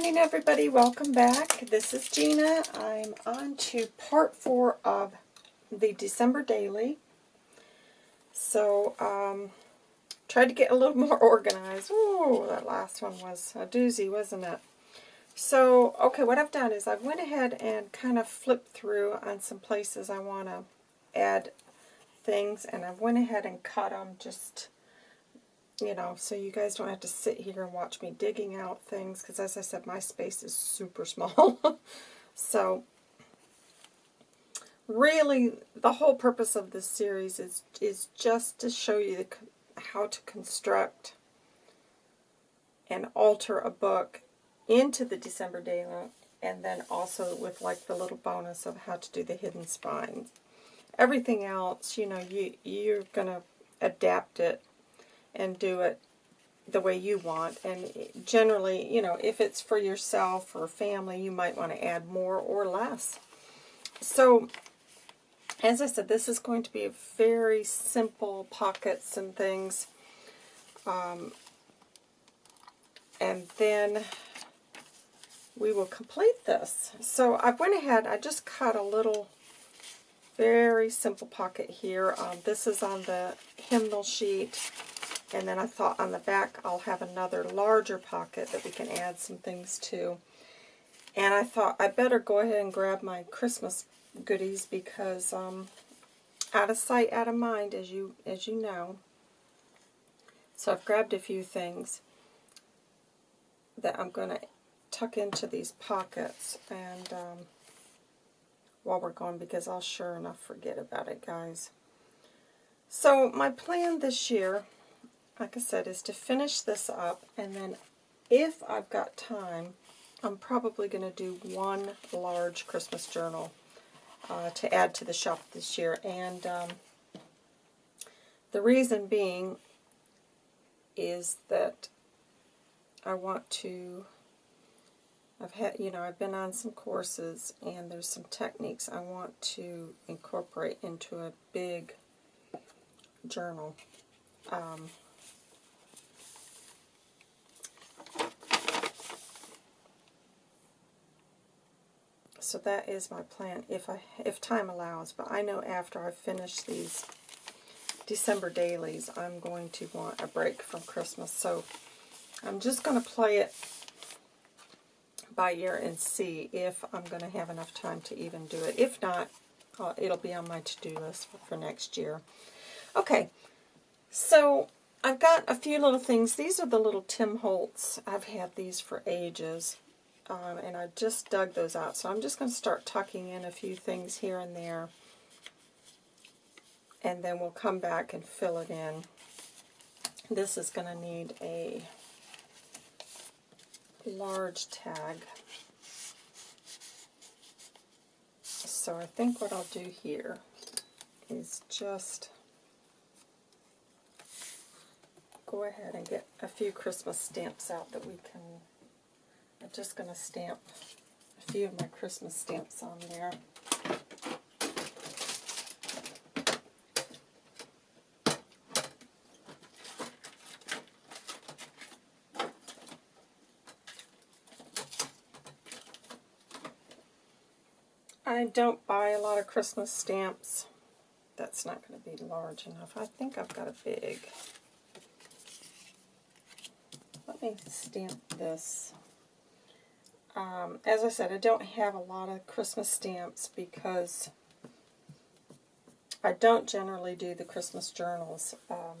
morning, everybody. Welcome back. This is Gina. I'm on to part four of the December Daily. So, um, tried to get a little more organized. Ooh, that last one was a doozy, wasn't it? So, okay, what I've done is I've went ahead and kind of flipped through on some places I want to add things, and I went ahead and cut them just you know, so you guys don't have to sit here and watch me digging out things, because as I said, my space is super small. so, really, the whole purpose of this series is, is just to show you the, how to construct and alter a book into the December Daily, and then also with like the little bonus of how to do the hidden spines. Everything else, you know, you, you're going to adapt it and do it the way you want. And generally, you know, if it's for yourself or family, you might want to add more or less. So, as I said, this is going to be a very simple pockets and things. Um, and then we will complete this. So I went ahead, I just cut a little very simple pocket here. Um, this is on the hymnal sheet. And then I thought on the back I'll have another larger pocket that we can add some things to. And I thought I better go ahead and grab my Christmas goodies because um, out of sight, out of mind, as you as you know. So I've grabbed a few things that I'm going to tuck into these pockets and um, while we're going because I'll sure enough forget about it, guys. So my plan this year like I said, is to finish this up, and then if I've got time, I'm probably going to do one large Christmas journal uh, to add to the shop this year. And um, the reason being is that I want to, I've had, you know, I've been on some courses and there's some techniques I want to incorporate into a big journal. Um, so that is my plan if I if time allows. But I know after I finish these December dailies, I'm going to want a break from Christmas. So I'm just going to play it by ear and see if I'm going to have enough time to even do it. If not, uh, it'll be on my to-do list for, for next year. Okay, so I've got a few little things. These are the little Tim Holtz. I've had these for ages um, and I just dug those out. So I'm just going to start tucking in a few things here and there, and then we'll come back and fill it in. This is going to need a large tag. So I think what I'll do here is just go ahead and get a few Christmas stamps out that we can I'm just going to stamp a few of my Christmas stamps on there. I don't buy a lot of Christmas stamps. That's not going to be large enough. I think I've got a big. Let me stamp this. Um, as I said, I don't have a lot of Christmas stamps because I don't generally do the Christmas journals. Um,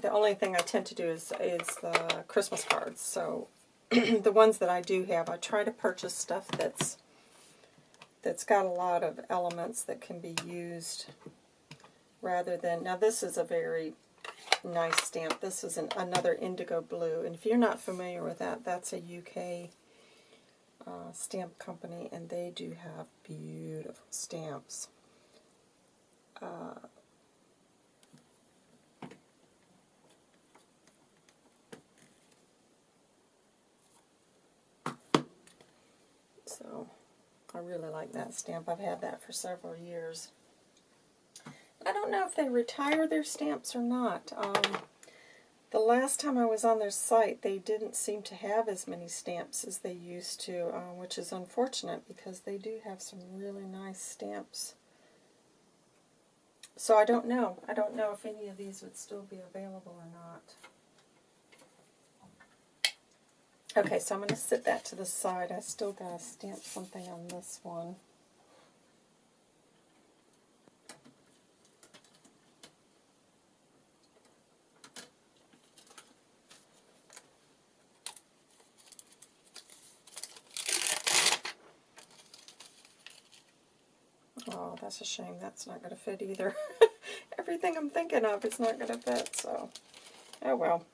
the only thing I tend to do is, is the Christmas cards. So the ones that I do have, I try to purchase stuff that's that's got a lot of elements that can be used rather than, now this is a very nice stamp. This is an, another IndigoBlu, and if you're not familiar with that, that's a UK uh, stamp company, and they do have beautiful stamps. Uh, so, I really like that stamp. I've had that for several years. I don't know if they retire their stamps or not. Um, The last time I was on their site, they didn't seem to have as many stamps as they used to, uh, which is unfortunate because they do have some really nice stamps. So I don't know. I don't know if any of these would still be available or not. Okay, so I'm going to sit that to the side. I still got to stamp something on this one. Oh, that's a shame. That's not going to fit either. Everything I'm thinking of is not going to fit, so oh well.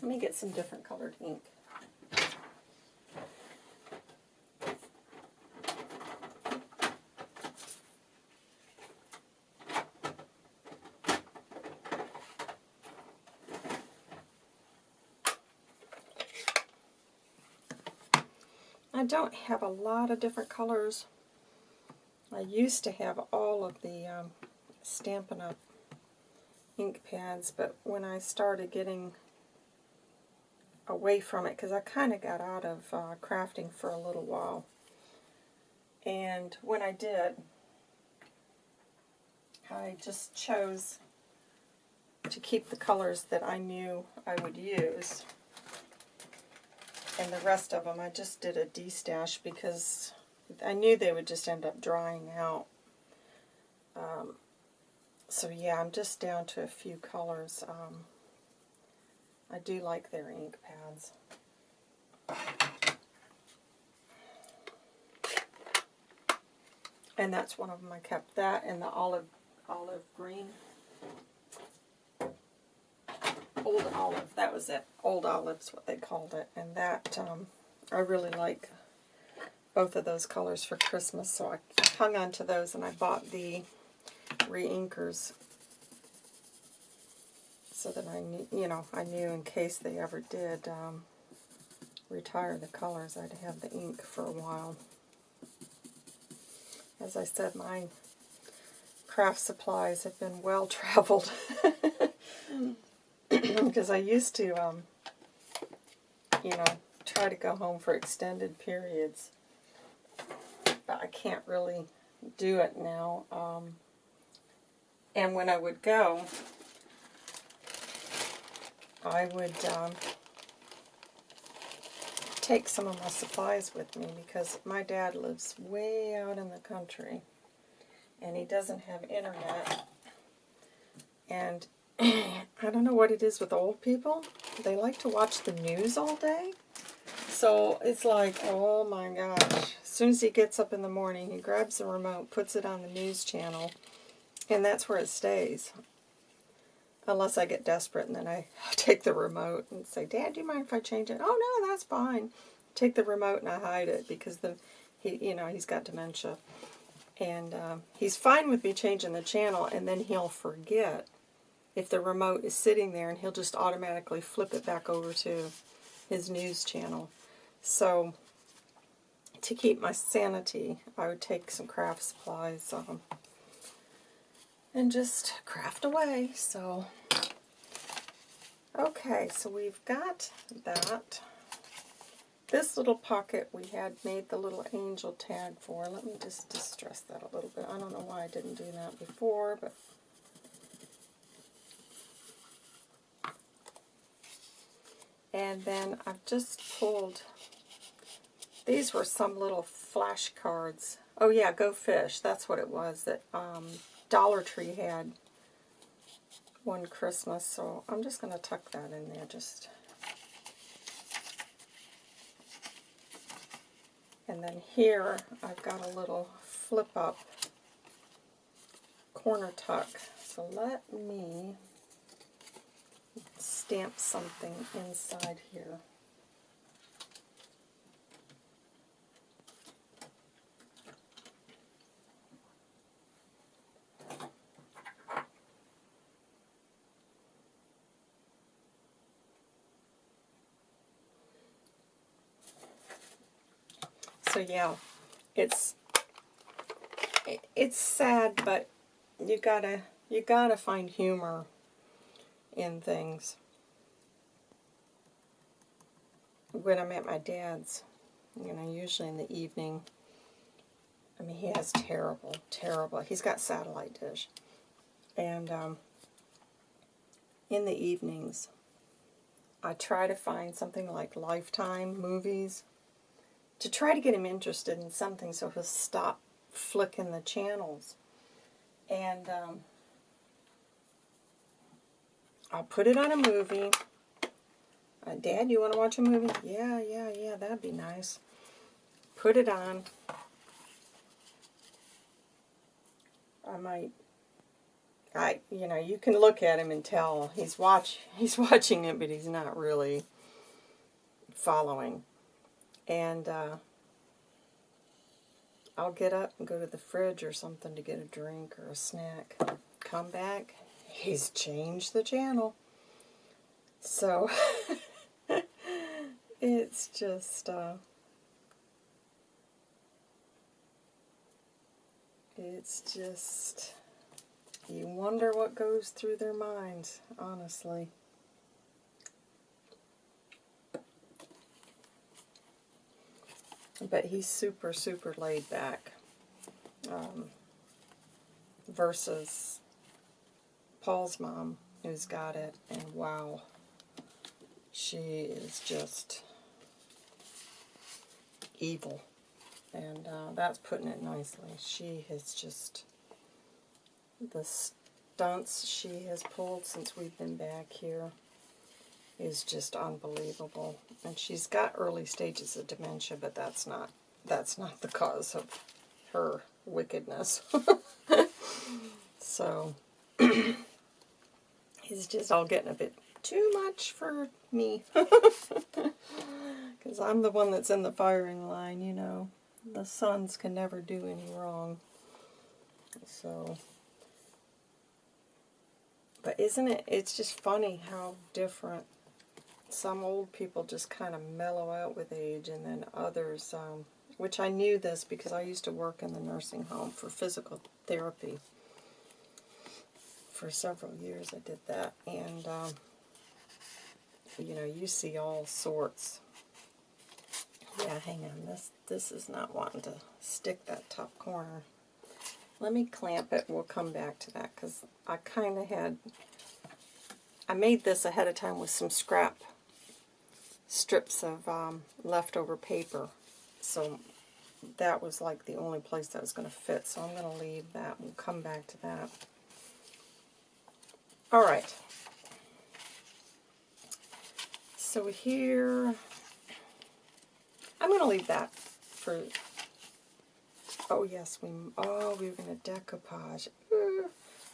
Let me get some different colored ink. I don't have a lot of different colors. I used to have all of the um, Stampin' Up! ink pads, but when I started getting away from it, because I kind of got out of uh, crafting for a little while, and when I did, I just chose to keep the colors that I knew I would use. And the rest of them I just did a destash because I knew they would just end up drying out. Um, so yeah, I'm just down to a few colors. Um, I do like their ink pads. And that's one of them I kept. That and the olive olive green. Old olive, that was it. Old olive's what they called it. And that, um, I really like both of those colors for Christmas, so I hung on to those and I bought the re-inkers. So that I knew, you know, I knew in case they ever did um, retire the colors, I'd have the ink for a while. As I said, my craft supplies have been well traveled. Because I used to, um, you know, try to go home for extended periods but I can't really do it now. Um, and when I would go, I would um, take some of my supplies with me because my dad lives way out in the country and he doesn't have internet. And I don't know what it is with old people. They like to watch the news all day. So it's like, oh my gosh, soon as he gets up in the morning, he grabs the remote, puts it on the news channel, and that's where it stays. Unless I get desperate and then I take the remote and say, Dad, do you mind if I change it? Oh, no, that's fine. Take the remote and I hide it because the he, you know, he's got dementia. And uh, he's fine with me changing the channel and then he'll forget if the remote is sitting there and he'll just automatically flip it back over to his news channel. So to keep my sanity, I would take some craft supplies um, and just craft away. So, okay, so we've got that. This little pocket we had made the little angel tag for. Let me just distress that a little bit. I don't know why I didn't do that before, but and then I've just pulled these were some little flashcards. Oh yeah, Go Fish. That's what it was that um, Dollar Tree had one Christmas. So I'm just going to tuck that in there. Just And then here I've got a little flip up corner tuck. So let me stamp something inside here. So yeah, it's it's sad, but you gotta you gotta find humor in things. When I'm at my dad's, you know, usually in the evening, I mean, he has terrible, terrible, he's got satellite dish. And um, in the evenings, I try to find something like Lifetime movies to try to get him interested in something so he'll stop flicking the channels. And um, I'll put it on a movie. Uh, Dad, you want to watch a movie? Yeah, yeah, yeah, that'd be nice. Put it on. I might, I, you know, you can look at him and tell he's watch, he's watching it, but he's not really following. And uh, I'll get up and go to the fridge or something to get a drink or a snack. Come back, he's changed the channel. So, it's just, uh, it's just, you wonder what goes through their minds, honestly. But he's super, super laid back. Um, versus Paul's mom, who's got it, and wow, she is just evil. And uh, that's putting it nicely. She has just, the stunts she has pulled since we've been back here is just unbelievable. And she's got early stages of dementia, but that's not that's not the cause of her wickedness. so he's just all getting a bit too much for me. Because I'm the one that's in the firing line, you know. The sons can never do any wrong. So, but isn't it, it's just funny how different some old people just kind of mellow out with age, and then others, um, which I knew this because I used to work in the nursing home for physical therapy. For several years I did that, and um, you know, you see all sorts. Yeah, hang on, this, this is not wanting to stick that top corner. Let me clamp it, we'll come back to that, because I kind of had, I made this ahead of time with some scrap strips of um, leftover paper. So that was like the only place that was going to fit. So I'm going to leave that. We'll come back to that. All right. So here, I'm going to leave that for, oh yes, we, oh, we were going to decoupage.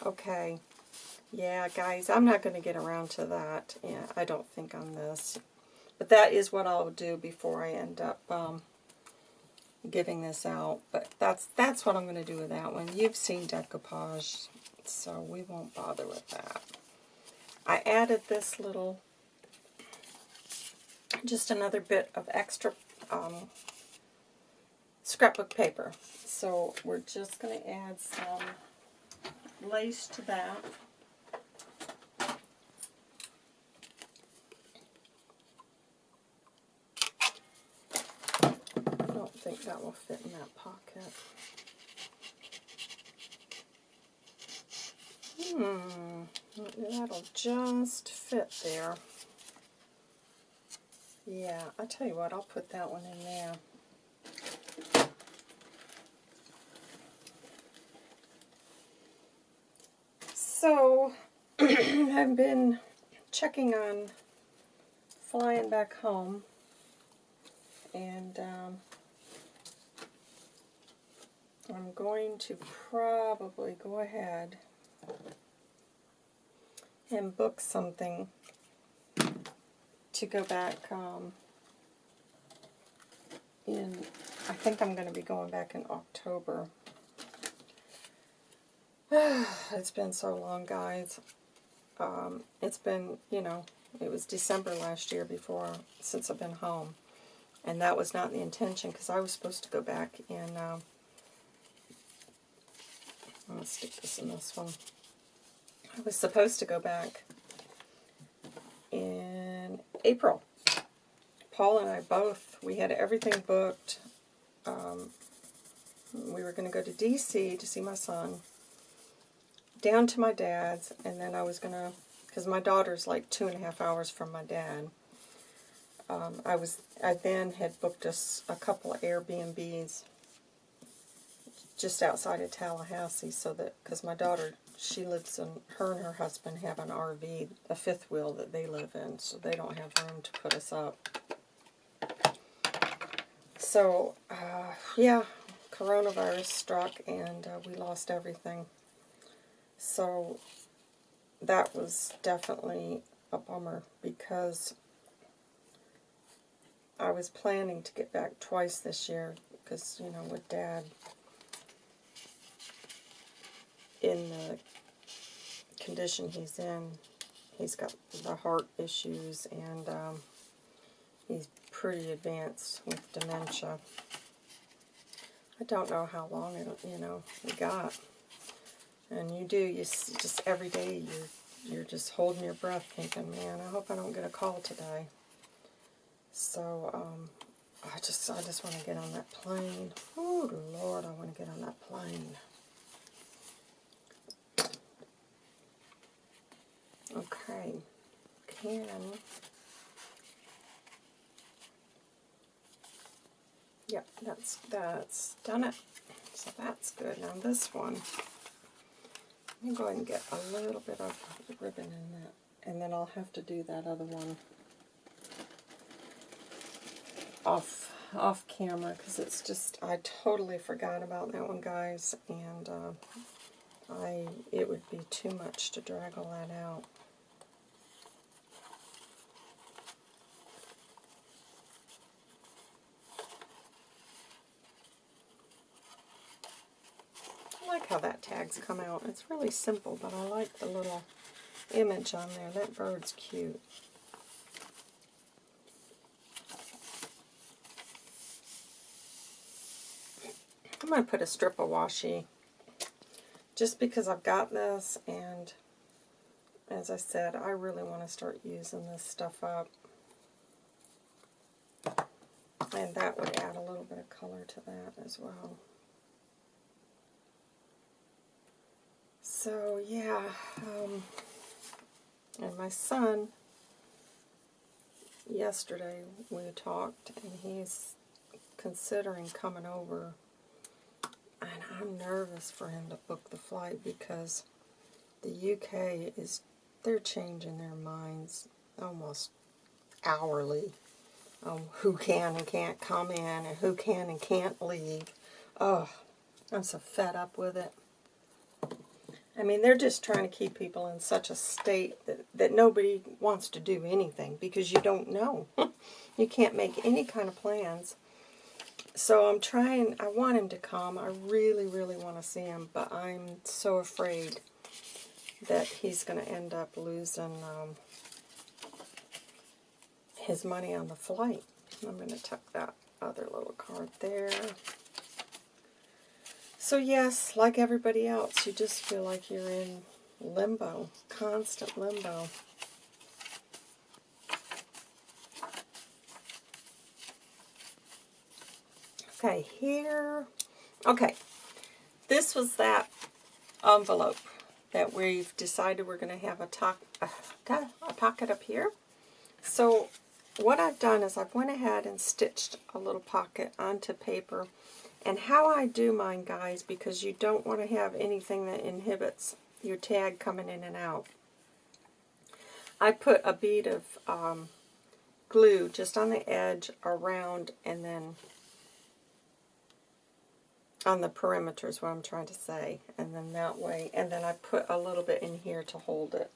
Okay. Yeah, guys, I'm not going to get around to that. Yeah, I don't think on this. But that is what I'll do before I end up um, giving this out. But that's that's what I'm going to do with that one. You've seen decoupage, so we won't bother with that. I added this little, just another bit of extra um, scrapbook paper. So we're just going to add some lace to that. think that will fit in that pocket. Hmm, that'll just fit there. Yeah, I tell you what, I'll put that one in there. So, I've been checking on flying back home, and um, I'm going to probably go ahead and book something to go back um, in, I think I'm going to be going back in October. it's been so long, guys. Um, it's been, you know, it was December last year before, since I've been home. And that was not the intention, because I was supposed to go back in uh, To stick this in this one. I was supposed to go back in April. Paul and I both, we had everything booked. Um, we were going to go to D.C. to see my son, down to my dad's, and then I was going to, because my daughter's like two and a half hours from my dad. Um, I was, I then had booked us a, a couple of Airbnbs just outside of Tallahassee, so that because my daughter, she lives in, her and her husband have an RV, a fifth wheel that they live in, so they don't have room to put us up. So, uh, yeah, coronavirus struck and uh, we lost everything. So that was definitely a bummer because I was planning to get back twice this year because, you know, with Dad in the condition he's in, he's got the heart issues and um, he's pretty advanced with dementia. I don't know how long it, you know, we got. And you do, you just every day you're, you're just holding your breath thinking, man, I hope I don't get a call today. So, um, I just, I just want to get on that plane. Oh, Lord, I want to get on that plane. Okay, can Yep, that's that's done it. So that's good. Now this one, let me go ahead and get a little bit of ribbon in that, and then I'll have to do that other one off off camera because it's just I totally forgot about that one, guys, and uh, I it would be too much to drag all that out. I like how that tag's come out. It's really simple, but I like the little image on there. That bird's cute. I'm going to put a strip of washi just because I've got this and as I said, I really want to start using this stuff up. And that would add a little bit of color to that as well. So, yeah, um, and my son, yesterday we talked, and he's considering coming over, and I'm nervous for him to book the flight because the UK is, they're changing their minds almost hourly on who can and can't come in and who can and can't leave. Oh, I'm so fed up with it. I mean, they're just trying to keep people in such a state that, that nobody wants to do anything because you don't know. you can't make any kind of plans. So I'm trying, I want him to come. I really, really want to see him, but I'm so afraid that he's going to end up losing um, his money on the flight. I'm going to tuck that other little card there. So yes, like everybody else, you just feel like you're in limbo, constant limbo. Okay, here, okay, this was that envelope that we've decided we're going to have a, a, a pocket up here. So what I've done is I've went ahead and stitched a little pocket onto paper and how I do mine, guys, because you don't want to have anything that inhibits your tag coming in and out. I put a bead of um, glue just on the edge, around, and then on the perimeter is what I'm trying to say. And then that way, and then I put a little bit in here to hold it.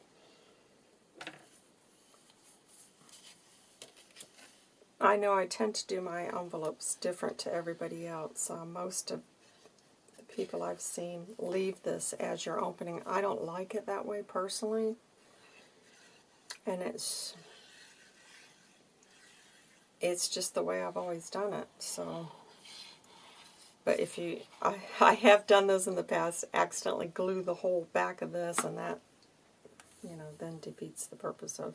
I know I tend to do my envelopes different to everybody else. Uh, most of the people I've seen leave this as your opening. I don't like it that way personally. And it's it's just the way I've always done it. So, but if you, I, I have done those in the past, accidentally glue the whole back of this, and that, you know, then defeats the purpose of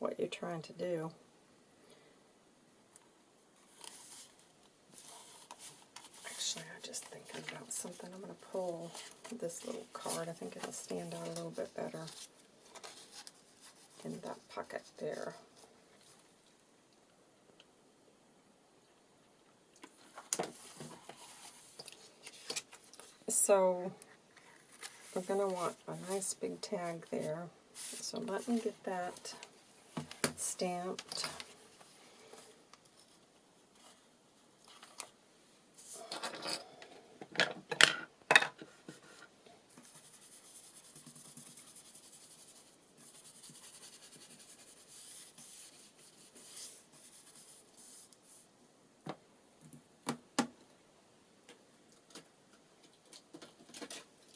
what you're trying to do. Actually, I just thinking about something. I'm going to pull this little card. I think it'll stand out a little bit better in that pocket there. So we're going to want a nice big tag there. So let me get that stamped.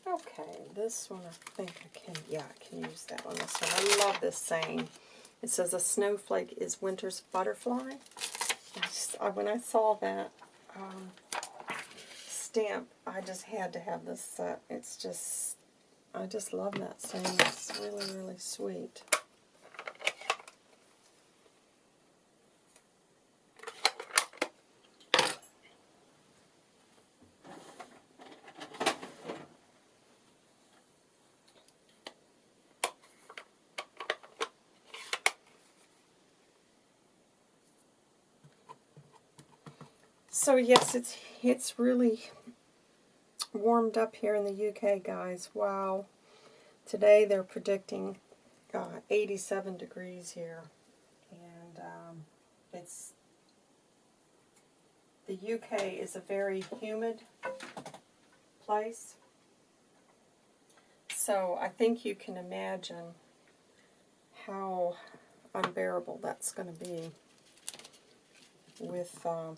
Okay, this one I think I can, yeah, I can use that one. This one. I love this saying. It says, a snowflake is winter's butterfly. I just, I, when I saw that um, stamp, I just had to have this set. It's just, I just love that saying. It's really, really sweet. So yes, it's it's really warmed up here in the UK, guys. Wow. Today they're predicting uh, 87 degrees here. And um, it's the UK is a very humid place. So I think you can imagine how unbearable that's going to be with uh,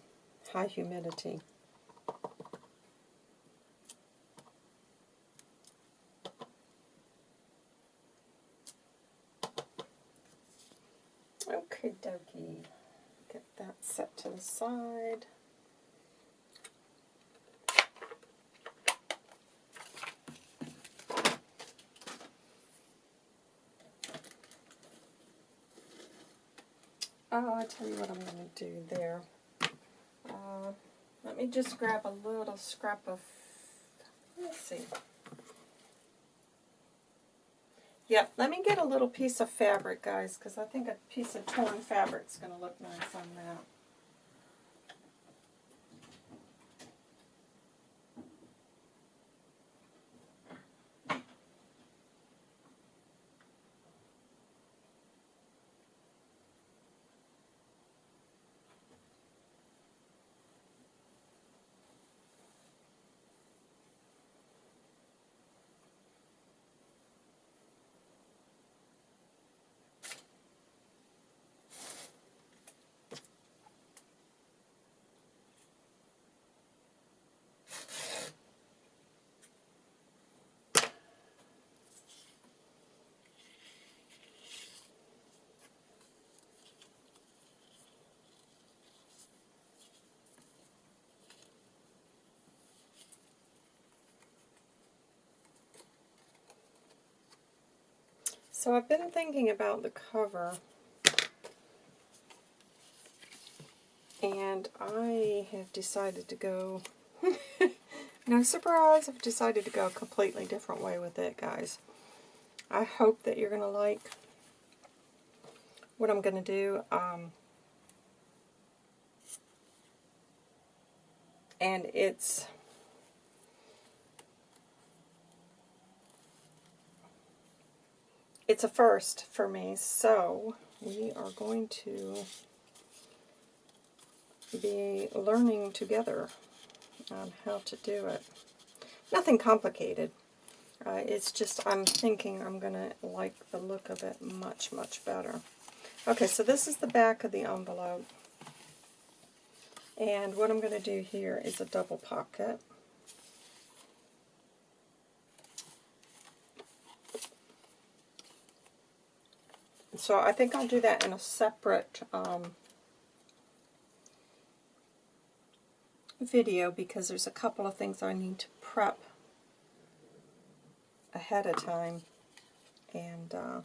high humidity. Okay, dokie. Get that set to the side. Oh, I'll tell you what I'm going to do there. Let me just grab a little scrap of, let's see. Yep, let me get a little piece of fabric, guys, because I think a piece of torn fabric is going to look nice on that. So I've been thinking about the cover, and I have decided to go, no surprise, I've decided to go a completely different way with it, guys. I hope that you're going to like what I'm going to do. Um, and it's it's a first for me, so we are going to be learning together on how to do it. Nothing complicated. Uh, it's just I'm thinking I'm going to like the look of it much, much better. Okay, so this is the back of the envelope. And what I'm going to do here is a double pocket. So I think I'll do that in a separate um, video because there's a couple of things I need to prep ahead of time. And uh,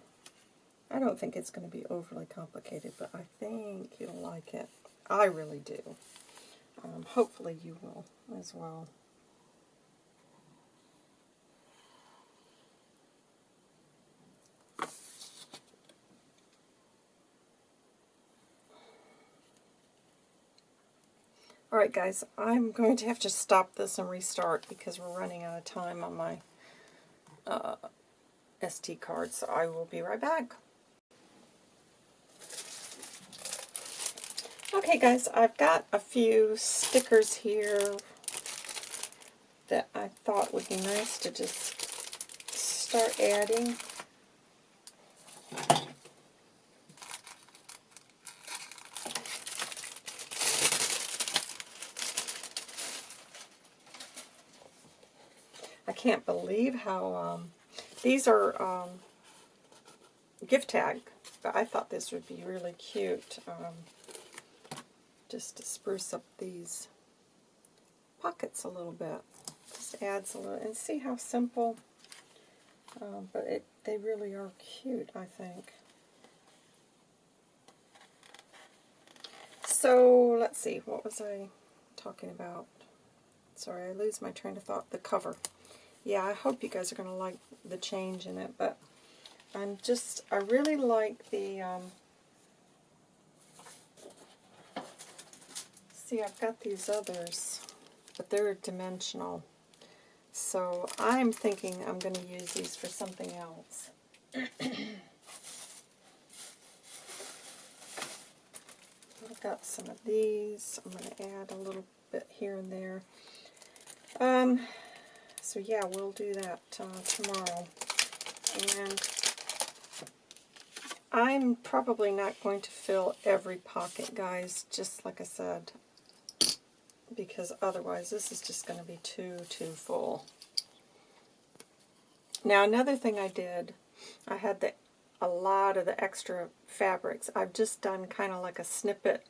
I don't think it's going to be overly complicated, but I think you'll like it. I really do. Um, hopefully you will as well. Alright guys, I'm going to have to stop this and restart because we're running out of time on my uh, SD card, so I will be right back. Okay guys, I've got a few stickers here that I thought would be nice to just start adding. Can't believe how, um, these are um, gift tag, but I thought this would be really cute, um, just to spruce up these pockets a little bit. Just adds a little, and see how simple, um, but it, they really are cute, I think. So, let's see, what was I talking about? Sorry, I lose my train of thought. The cover yeah, I hope you guys are going to like the change in it, but I'm just, I really like the, um, see, I've got these others, but they're dimensional. So I'm thinking I'm going to use these for something else. I've got some of these. I'm going to add a little bit here and there. Um, so yeah, we'll do that uh, tomorrow. And I'm probably not going to fill every pocket, guys, just like I said, because otherwise this is just going to be too, too full. Now, another thing I did, I had the a lot of the extra fabrics. I've just done kind of like a snippet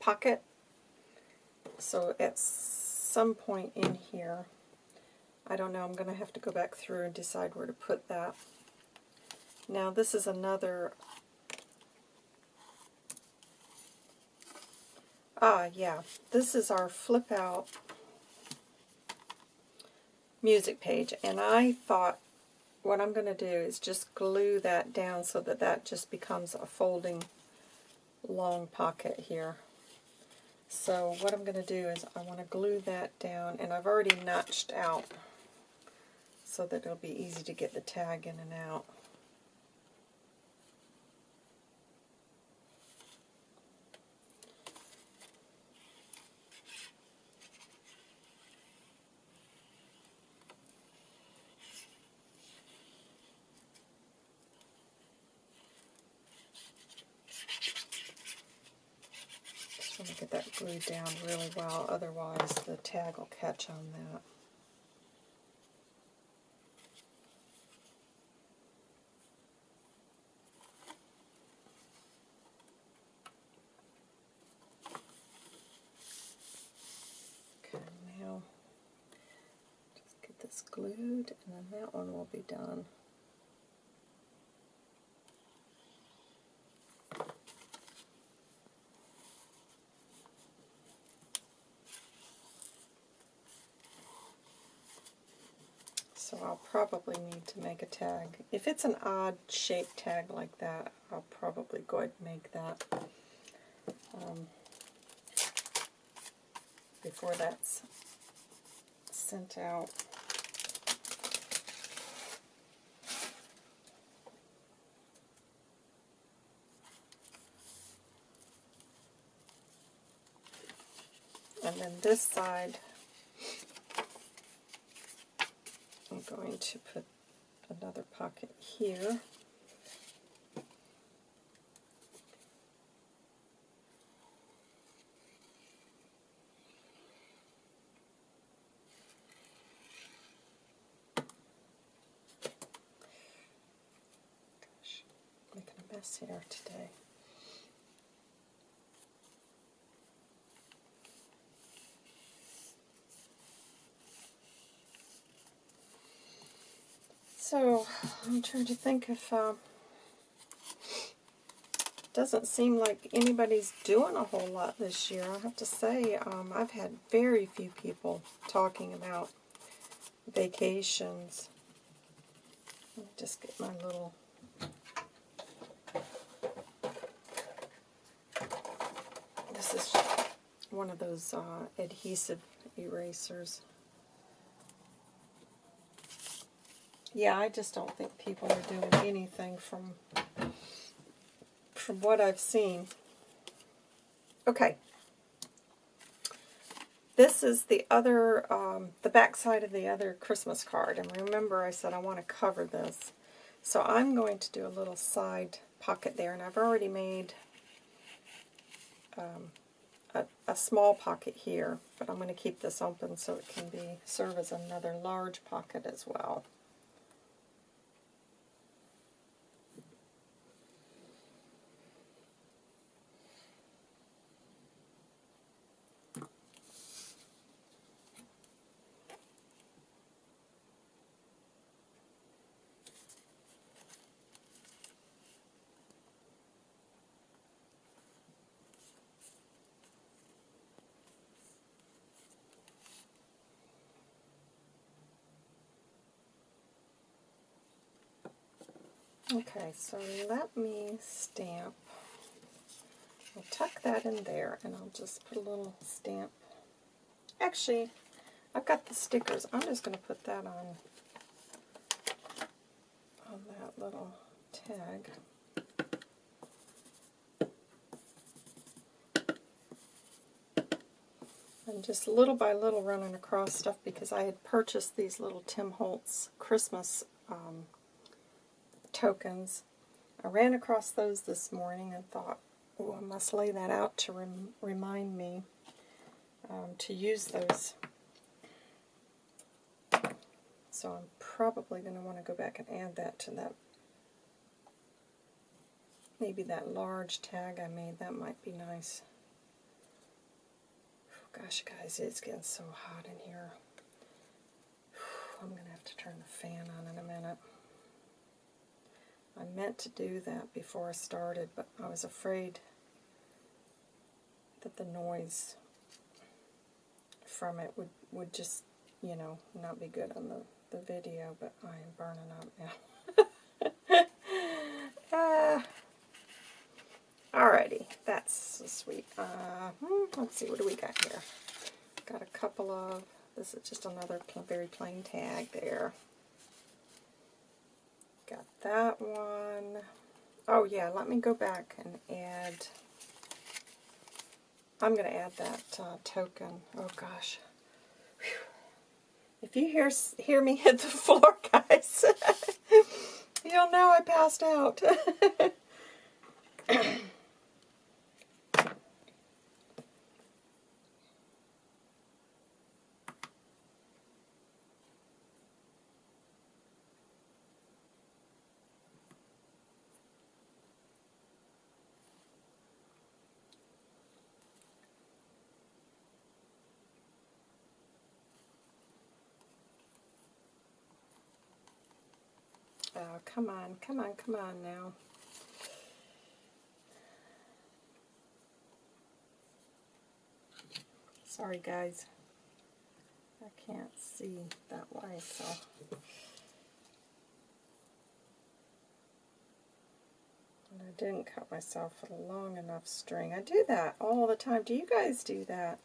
pocket. So at some point in here, I don't know, I'm going to have to go back through and decide where to put that. Now this is another, ah yeah, this is our flip out music page and I thought what I'm going to do is just glue that down so that that just becomes a folding long pocket here. So what I'm going to do is I want to glue that down and I've already notched out so that it'll be easy to get the tag in and out. Just want to get that glued down really well, otherwise the tag will catch on that. glued, and that one will be done. So I'll probably need to make a tag. If it's an odd shaped tag like that, I'll probably go ahead and make that um, before that's sent out. And then this side, I'm going to put another pocket here. Gosh, making a mess here today. So, I'm trying to think if, um, doesn't seem like anybody's doing a whole lot this year. I have to say, um, I've had very few people talking about vacations. Let me just get my little... This is one of those uh, adhesive erasers. Yeah, I just don't think people are doing anything from from what I've seen. Okay. This is the other, um, the back side of the other Christmas card. And remember I said I want to cover this. So I'm going to do a little side pocket there. And I've already made um, a, a small pocket here. But I'm going to keep this open so it can be serve as another large pocket as well. Okay, so let me stamp. I'll tuck that in there and I'll just put a little stamp. Actually, I've got the stickers. I'm just going to put that on, on that little tag. And just little by little running across stuff because I had purchased these little Tim Holtz Christmas um, tokens. I ran across those this morning and thought, oh, I must lay that out to rem remind me um, to use those. So I'm probably going to want to go back and add that to that, maybe that large tag I made. That might be nice. Oh, gosh, guys, it's getting so hot in here. I'm going to have to turn the fan on in a minute. I meant to do that before I started, but I was afraid that the noise from it would, would just, you know, not be good on the, the video, but I am burning up now. uh, alrighty, that's so sweet. Uh, hmm, let's see, what do we got here? Got a couple of, this is just another very plain tag there. Got that one. Oh yeah, let me go back and add, I'm going to add that uh, token. Oh gosh. Whew. If you hear, hear me hit the floor, guys, you'll know I passed out. Oh, come on, come on, come on now. Sorry, guys. I can't see that way, so... And I didn't cut myself a long enough string. I do that all the time. Do you guys do that?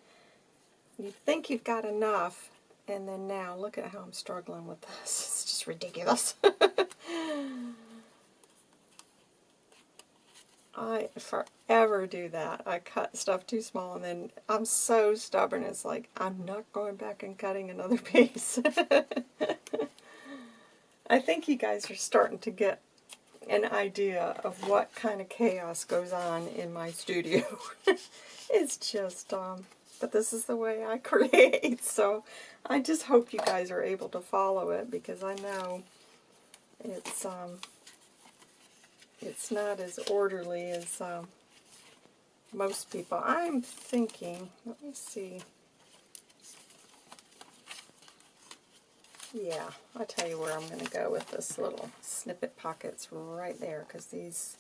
You think you've got enough, and then now, look at how I'm struggling with this. It's just ridiculous. I forever do that. I cut stuff too small and then I'm so stubborn. It's like, I'm not going back and cutting another piece. I think you guys are starting to get an idea of what kind of chaos goes on in my studio. it's just, um, but this is the way I create. So I just hope you guys are able to follow it because I know it's, um, it's not as orderly as um, most people. I'm thinking, let me see. Yeah, I'll tell you where I'm going to go with this little snippet pockets right there because these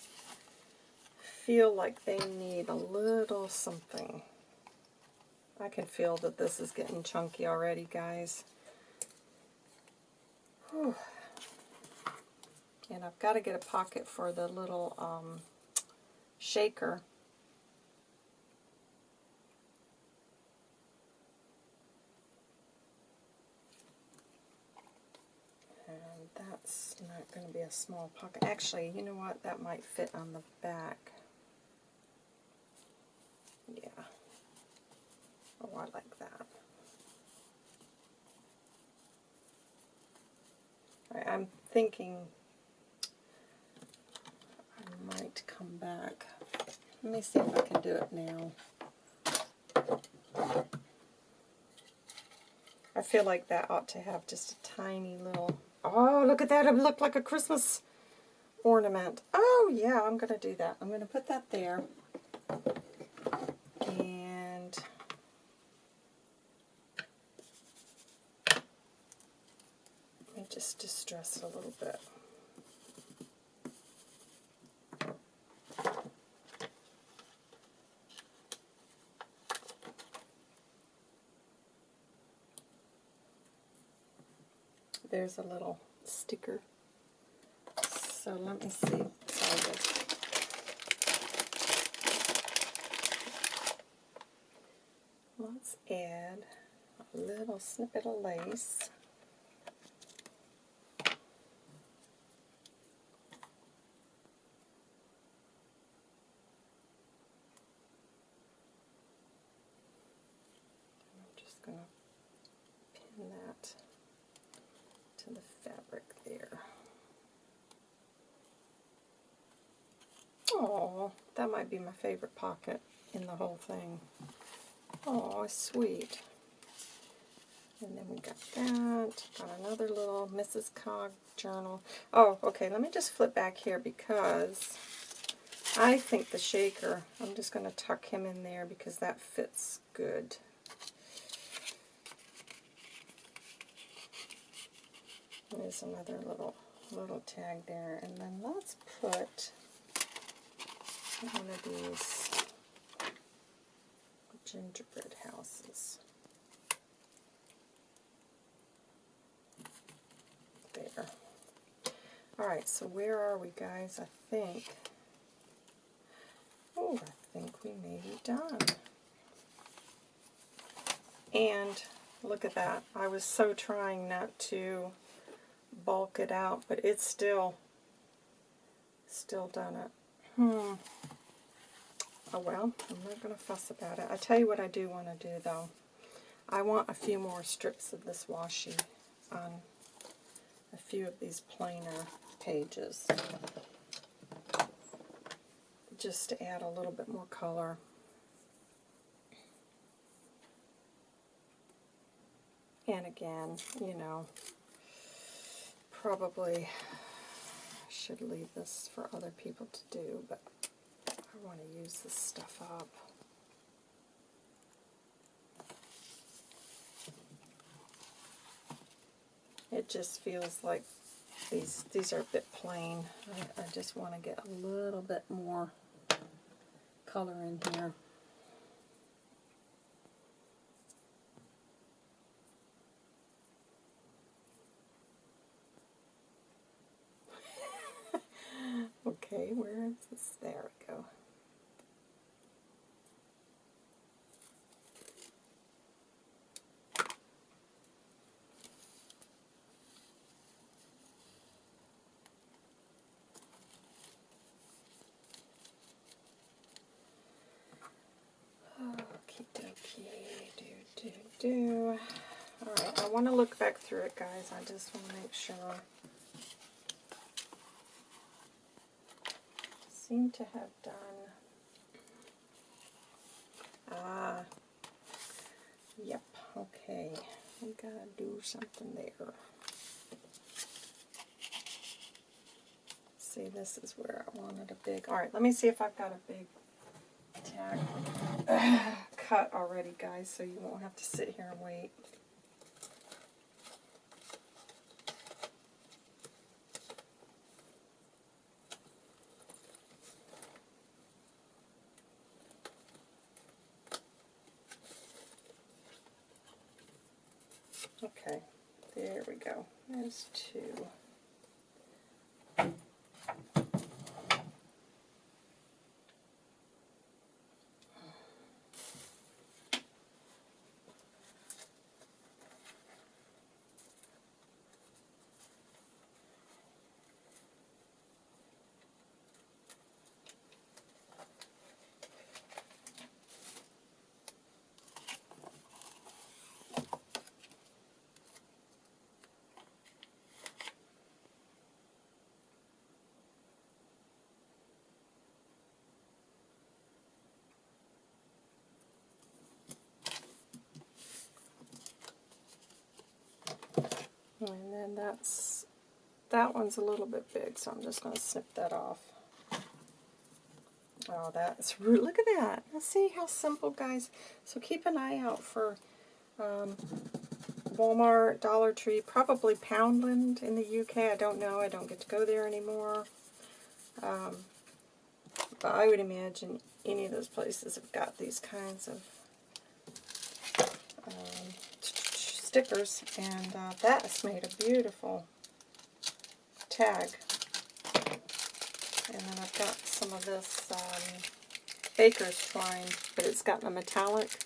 feel like they need a little something. I can feel that this is getting chunky already, guys. Whew. And I've got to get a pocket for the little um, shaker. And that's not going to be a small pocket. Actually, you know what? That might fit on the back. Yeah. Oh, I like that. I'm thinking might come back. Let me see if I can do it now. I feel like that ought to have just a tiny little... Oh, look at that. It looked like a Christmas ornament. Oh, yeah, I'm going to do that. I'm going to put that there. And... Let me just distress it a little bit. There's a little sticker. So let me see. Sorry, Let's add a little snippet of lace. That might be my favorite pocket in the whole thing. Oh, sweet. And then we got that. Got another little Mrs. Cog journal. Oh, okay, let me just flip back here because I think the shaker, I'm just going to tuck him in there because that fits good. There's another little little tag there. And then let's put one of these gingerbread houses. There. Alright, so where are we, guys? I think... Oh, I think we may be done. And look at that. I was so trying not to bulk it out, but it's still, still done it. Hmm. Oh well, I'm not going to fuss about it. I tell you what I do want to do though. I want a few more strips of this washi on a few of these plainer pages. Just to add a little bit more color. And again, you know, probably should leave this for other people to do, but I want to use this stuff up. It just feels like these these are a bit plain. I, I just want to get a little bit more color in here. Okay, where is this? There we go. Do. Alright, I want to look back through it, guys. I just want to make sure. Seem to have done, ah, yep, okay, we gotta do something there. See, this is where I wanted a big, alright, let me see if I've got a big tag cut already, guys, so you won't have to sit here and wait. Okay, there we There's And then that's, that one's a little bit big, so I'm just going to snip that off. Oh, that's, look at that. Let's see how simple, guys. So keep an eye out for um, Walmart, Dollar Tree, probably Poundland in the UK. I don't know. I don't get to go there anymore. Um, but I would imagine any of those places have got these kinds of um, stickers, and uh, that has made a beautiful tag. And then I've got some of this um, Baker's Twine, but it's got a metallic.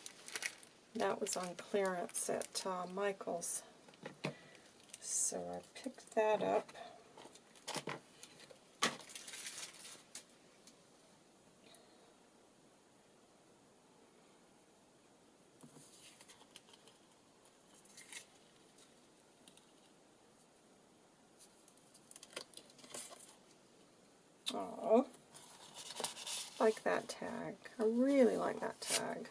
That was on clearance at uh, Michael's. So I picked that up. Oh, like that tag. I really like that tag.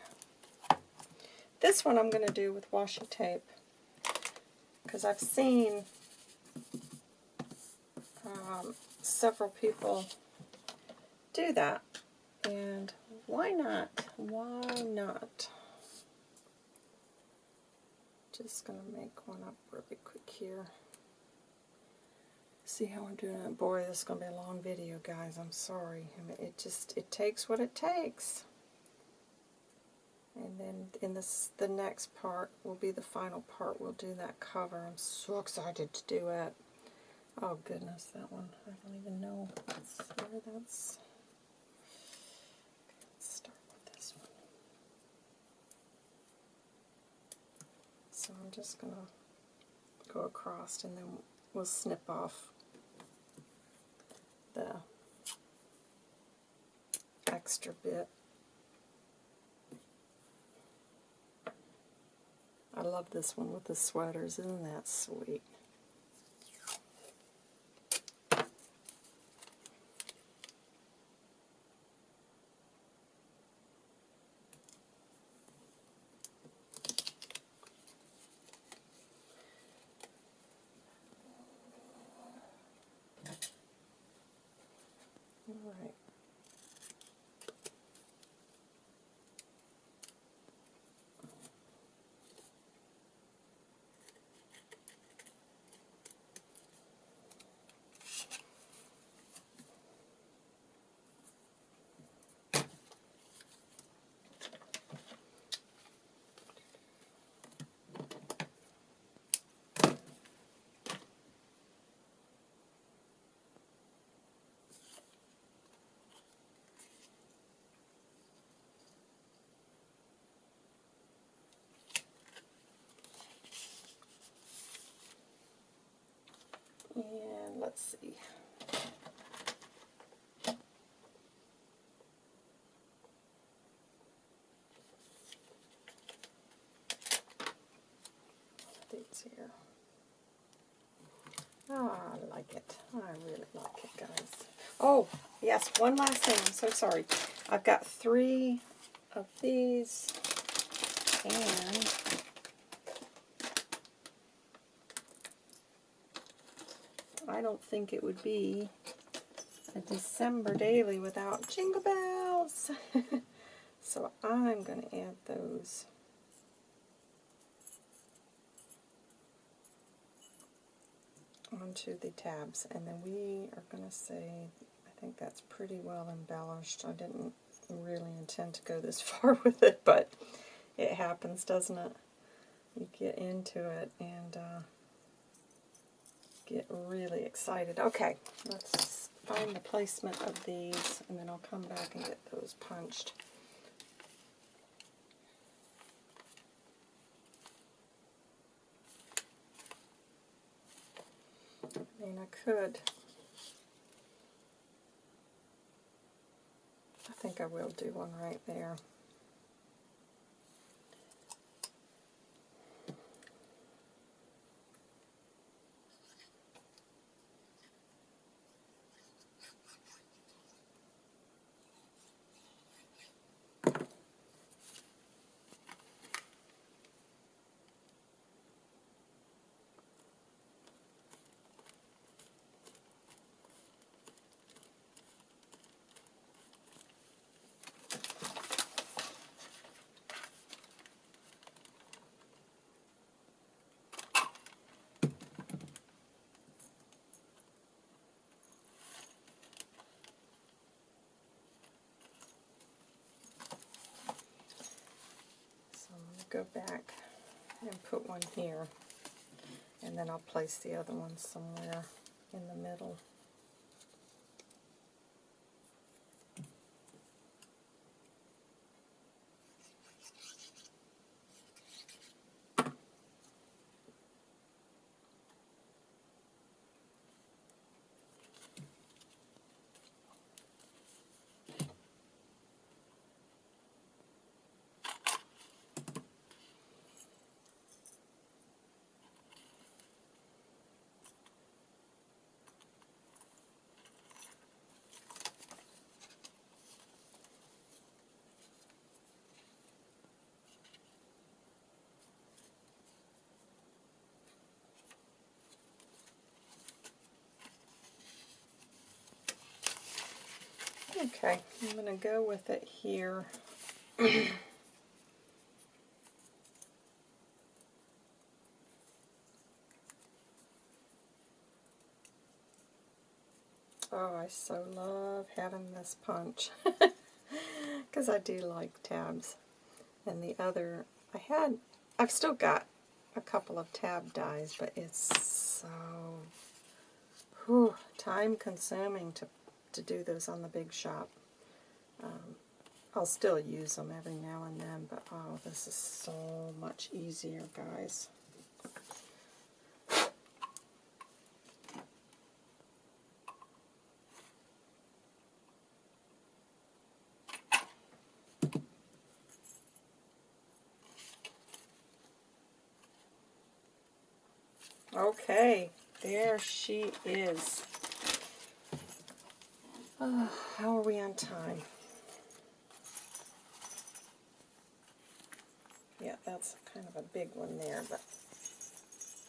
This one I'm going to do with washi tape because I've seen um, several people do that. And why not? Why not? Just going to make one up really quick here see how I'm doing it. Boy, this is going to be a long video, guys. I'm sorry. I mean, it just, it takes what it takes. And then in this, the next part will be the final part. We'll do that cover. I'm so excited to do it. Oh, goodness, that one. I don't even know where that's... Start with this one. So I'm just going to go across and then we'll snip off the extra bit. I love this one with the sweaters. Isn't that sweet? And let's see. These here. Oh, I like it. I really like it, guys. Oh, yes, one last thing. I'm so sorry. I've got three of these, and I don't think it would be a December daily without jingle bells. so I'm going to add those. onto the tabs and then we are going to say I think that's pretty well embellished. I didn't really intend to go this far with it but it happens doesn't it? you get into it and uh, get really excited. Okay, let's find the placement of these, and then I'll come back and get those punched. I mean, I could. I think I will do one right there. Go back and put one here. And then I'll place the other one somewhere in the middle. Okay, I'm going to go with it here. oh, I so love having this punch. Because I do like tabs. And the other, I had, I've still got a couple of tab dies, but it's so whew, time consuming to to do those on the Big Shot. Um, I'll still use them every now and then, but oh, this is so much easier, guys. Okay, there she is. Uh, how are we on time? Yeah, that's kind of a big one there, but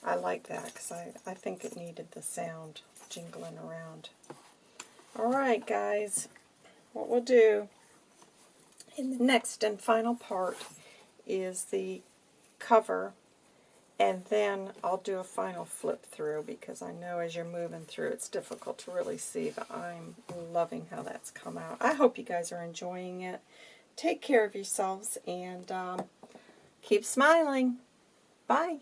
I like that because I, I think it needed the sound jingling around. Alright guys, what we'll do in the next and final part is the cover and then I'll do a final flip through because I know as you're moving through it's difficult to really see, but I'm loving how that's come out. I hope you guys are enjoying it. Take care of yourselves and um, keep smiling. Bye.